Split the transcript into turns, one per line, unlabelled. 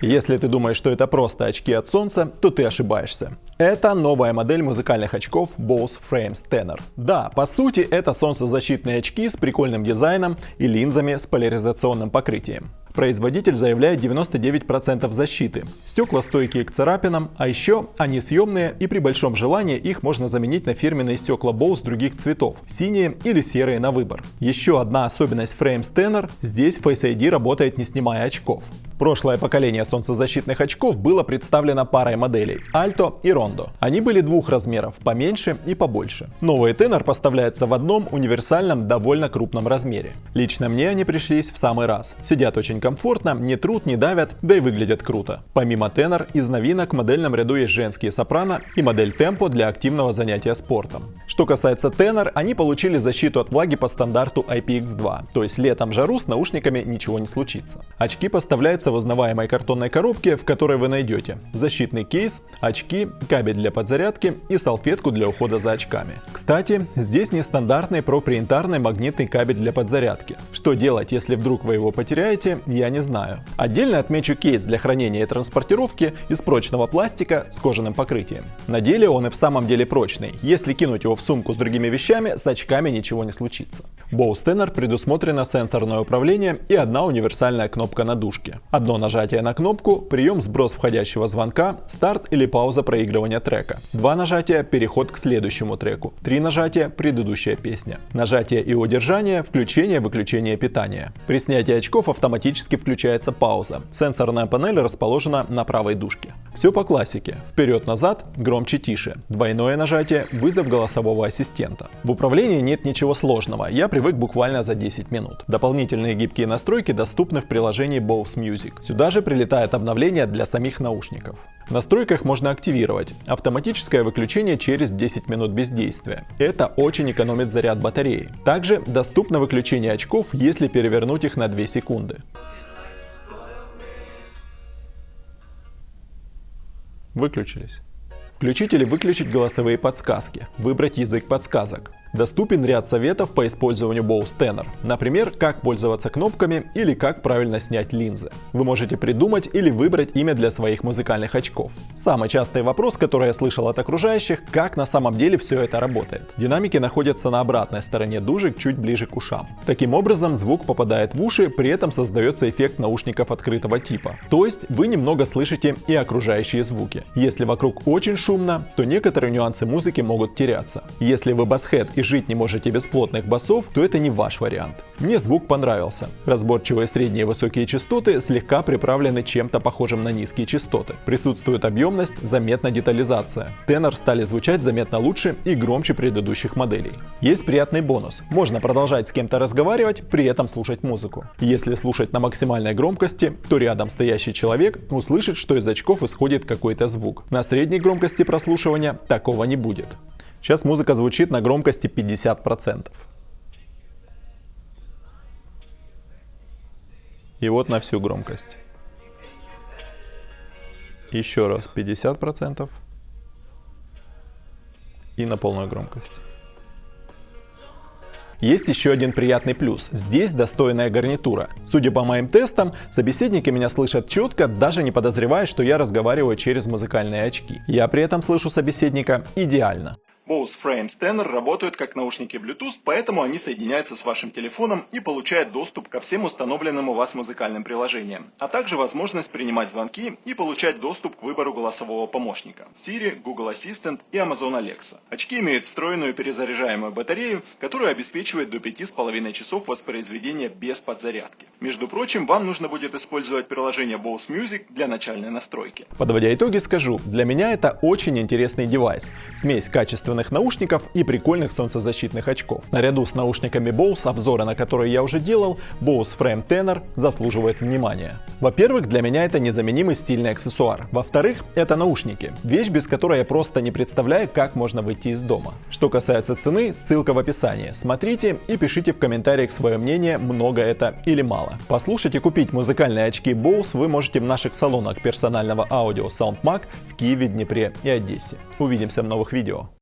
Если ты думаешь, что это просто очки от солнца, то ты ошибаешься. Это новая модель музыкальных очков Bose Frames Tenor. Да, по сути это солнцезащитные очки с прикольным дизайном и линзами с поляризационным покрытием. Производитель заявляет 99% защиты. Стекла стойкие к царапинам, а еще они съемные и при большом желании их можно заменить на фирменные стекла Bose других цветов, синие или серые на выбор. Еще одна особенность Frames Tenor – здесь Face ID работает не снимая очков. Прошлое поколение солнцезащитных очков было представлено парой моделей – Alto и Rondo. Они были двух размеров – поменьше и побольше. Новый Tenor поставляется в одном универсальном довольно крупном размере. Лично мне они пришлись в самый раз. Сидят очень комфортно, не трут, не давят, да и выглядят круто. Помимо тенор, из новинок в модельном ряду есть женские сопрано и модель темпо для активного занятия спортом. Что касается тенор, они получили защиту от влаги по стандарту IPX2, то есть летом жару с наушниками ничего не случится. Очки поставляются в узнаваемой картонной коробке, в которой вы найдете защитный кейс, очки, кабель для подзарядки и салфетку для ухода за очками. Кстати, здесь нестандартный проприентарный магнитный кабель для подзарядки. Что делать, если вдруг вы его потеряете, я не знаю. Отдельно отмечу кейс для хранения и транспортировки из прочного пластика с кожаным покрытием. На деле он и в самом деле прочный. Если кинуть его в сумку с другими вещами, с очками ничего не случится. Bose предусмотрено сенсорное управление и одна универсальная кнопка на дужке. Одно нажатие на кнопку, прием сброс входящего звонка, старт или пауза проигрывания трека. Два нажатия – переход к следующему треку. Три нажатия – предыдущая песня. Нажатие и удержание – включение-выключение питания. При снятии очков автоматически автоматически включается пауза. Сенсорная панель расположена на правой дужке. Все по классике. Вперед-назад, громче-тише. Двойное нажатие, вызов голосового ассистента. В управлении нет ничего сложного, я привык буквально за 10 минут. Дополнительные гибкие настройки доступны в приложении Bose Music. Сюда же прилетает обновление для самих наушников. В настройках можно активировать автоматическое выключение через 10 минут бездействия. Это очень экономит заряд батареи. Также доступно выключение очков, если перевернуть их на 2 секунды. Выключились. Включить или выключить голосовые подсказки. Выбрать язык подсказок. Доступен ряд советов по использованию Bose например, как пользоваться кнопками или как правильно снять линзы. Вы можете придумать или выбрать имя для своих музыкальных очков. Самый частый вопрос, который я слышал от окружающих, как на самом деле все это работает. Динамики находятся на обратной стороне дужек, чуть ближе к ушам. Таким образом, звук попадает в уши, при этом создается эффект наушников открытого типа. То есть вы немного слышите и окружающие звуки. Если вокруг очень шумно, то некоторые нюансы музыки могут теряться. Если вы басхед и жить не можете без плотных басов, то это не ваш вариант. Мне звук понравился. Разборчивые средние и высокие частоты слегка приправлены чем-то похожим на низкие частоты. Присутствует объемность, заметна детализация. Тенор стали звучать заметно лучше и громче предыдущих моделей. Есть приятный бонус. Можно продолжать с кем-то разговаривать, при этом слушать музыку. Если слушать на максимальной громкости, то рядом стоящий человек услышит, что из очков исходит какой-то звук. На средней громкости прослушивания такого не будет. Сейчас музыка звучит на громкости 50%. И вот на всю громкость. Еще раз 50%. И на полную громкость. Есть еще один приятный плюс. Здесь достойная гарнитура. Судя по моим тестам, собеседники меня слышат четко, даже не подозревая, что я разговариваю через музыкальные очки. Я при этом слышу собеседника идеально.
Bose Frames Tenor работают как наушники Bluetooth, поэтому они соединяются с вашим телефоном и получают доступ ко всем установленным у вас музыкальным приложениям, а также возможность принимать звонки и получать доступ к выбору голосового помощника Siri, Google Assistant и Amazon Alexa. Очки имеют встроенную перезаряжаемую батарею, которая обеспечивает до 5,5 часов воспроизведения без подзарядки. Между прочим, вам нужно будет использовать приложение Bose Music для начальной настройки.
Подводя итоги, скажу, для меня это очень интересный девайс. Смесь качественного качественных наушников и прикольных солнцезащитных очков. Наряду с наушниками Bose, обзоры на которые я уже делал, Bose Frame Tenor заслуживает внимания. Во-первых, для меня это незаменимый стильный аксессуар. Во-вторых, это наушники. Вещь, без которой я просто не представляю, как можно выйти из дома. Что касается цены, ссылка в описании. Смотрите и пишите в комментариях свое мнение, много это или мало. Послушать и купить музыкальные очки Bose вы можете в наших салонах персонального аудио SoundMag в Киеве, Днепре и Одессе. Увидимся в новых видео.